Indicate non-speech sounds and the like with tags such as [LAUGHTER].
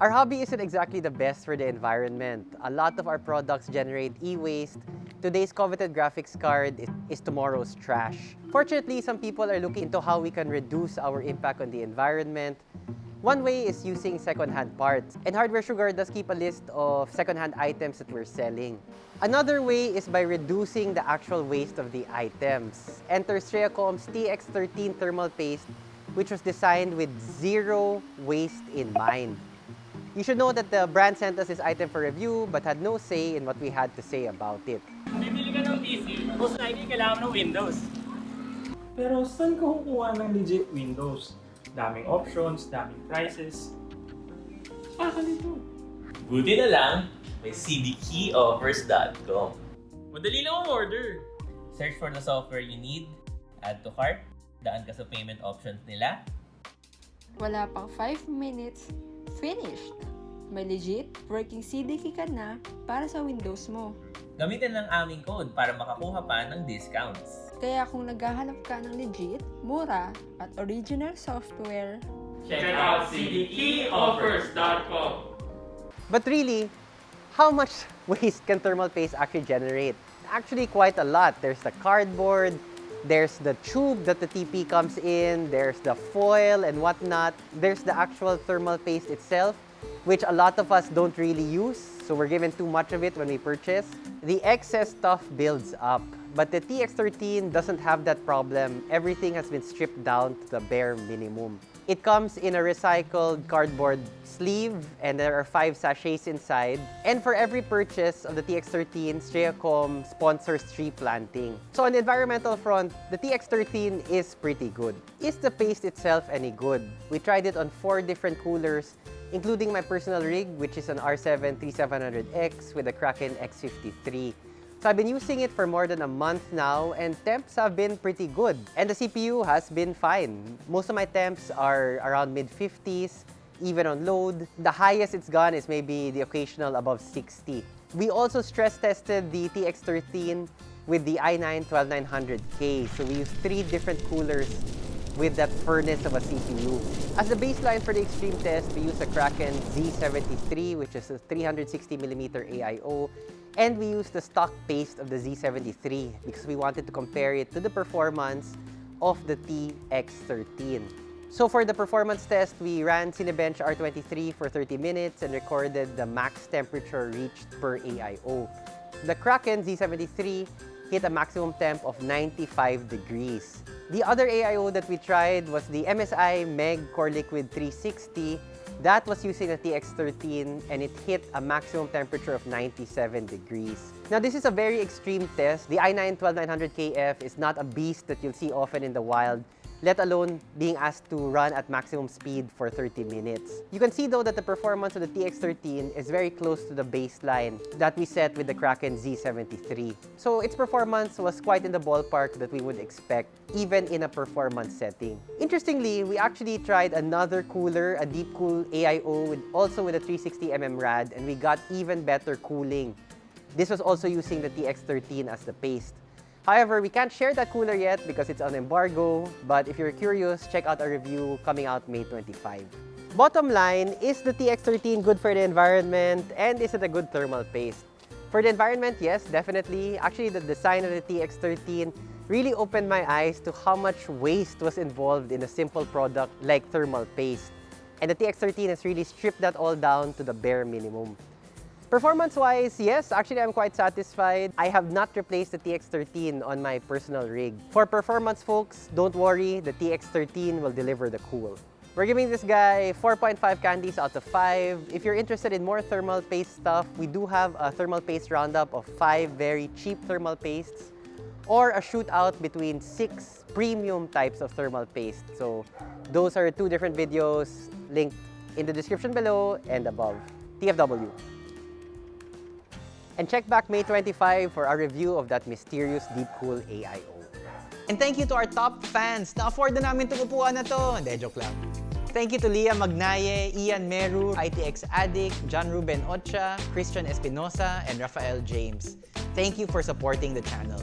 Our hobby isn't exactly the best for the environment. A lot of our products generate e-waste. Today's coveted graphics card is, tomorrow's trash. Fortunately, some people are looking into how we can reduce our impact on the environment. One way is using second-hand parts. And Hardware Sugar does keep a list of second-hand items that we're selling. Another way is by reducing the actual waste of the items. Enter Streacom's TX13 thermal paste, which was designed with zero waste in mind. You should know that the brand sent us this item for review but had no say in what we had to say about it. Bibili ka ng PC, most likely kailangan ng Windows. Pero saan ka kukuha ng legit Windows? Daming options, daming prices. Baka nito. Buti na lang, may cdkeyoffers.com. Madali lang ang order. Search for the software you need, add to cart, daan ka sa payment options nila, Wala pang 5 minutes, finished! May legit working CDK ka na para sa Windows mo. gamitin lang aming code para makakuha pa ng discounts. Kaya kung naghahanap ka ng legit, mura, at original software, Check out cdkeyoffers.com. But really, how much [LAUGHS] waste can thermal paste actually generate? Actually, quite a lot. There's the cardboard, there's the tube that the TP comes in, there's the foil and whatnot, there's the actual thermal paste itself, which a lot of us don't really use, so we're given too much of it when we purchase. The excess stuff builds up, but the TX13 doesn't have that problem. Everything has been stripped down to the bare minimum. It comes in a recycled cardboard sleeve and there are five sachets inside. And for every purchase of the TX13, Streacom sponsors tree planting. So on the environmental front, the TX13 is pretty good. Is the paste itself any good? We tried it on four different coolers, including my personal rig, which is an R7 3700X with a Kraken X53. So I've been using it for more than a month now and temps have been pretty good. And the CPU has been fine. Most of my temps are around mid-50s, even on load. The highest it's gone is maybe the occasional above 60. We also stress tested the TX13 with the i9 12900K. So we used three different coolers with that furnace of a CPU. As the baseline for the extreme test, we use a Kraken Z73, which is a 360mm AIO, and we used the stock paste of the Z73 because we wanted to compare it to the performance of the TX13. So for the performance test, we ran Cinebench R23 for 30 minutes and recorded the max temperature reached per AIO. The Kraken Z73 hit a maximum temp of 95 degrees. The other AIO that we tried was the MSI Meg Core Liquid 360. That was using the TX13 and it hit a maximum temperature of 97 degrees. Now this is a very extreme test. The i9 12900KF is not a beast that you'll see often in the wild let alone being asked to run at maximum speed for 30 minutes. You can see though that the performance of the TX13 is very close to the baseline that we set with the Kraken Z73. So its performance was quite in the ballpark that we would expect even in a performance setting. Interestingly, we actually tried another cooler, a deep cool AIO with, also with a 360mm rad and we got even better cooling. This was also using the TX13 as the paste. However, we can't share that cooler yet because it's on embargo, but if you're curious, check out our review coming out May 25. Bottom line, is the TX13 good for the environment and is it a good thermal paste? For the environment, yes, definitely. Actually, the design of the TX13 really opened my eyes to how much waste was involved in a simple product like thermal paste. And the TX13 has really stripped that all down to the bare minimum. Performance-wise, yes, actually I'm quite satisfied. I have not replaced the TX13 on my personal rig. For performance folks, don't worry, the TX13 will deliver the cool. We're giving this guy 4.5 candies out of 5. If you're interested in more thermal paste stuff, we do have a thermal paste roundup of 5 very cheap thermal pastes or a shootout between 6 premium types of thermal paste. So those are two different videos linked in the description below and above. TFW. And check back May 25 for our review of that mysterious Deep Cool AIO. And thank you to our top fans. Na-afford na namin itong na to. Hindi, joke lang. Thank you to Leah Magnaye, Ian Meru, ITX Addict, John Ruben Ocha, Christian Espinosa, and Rafael James. Thank you for supporting the channel.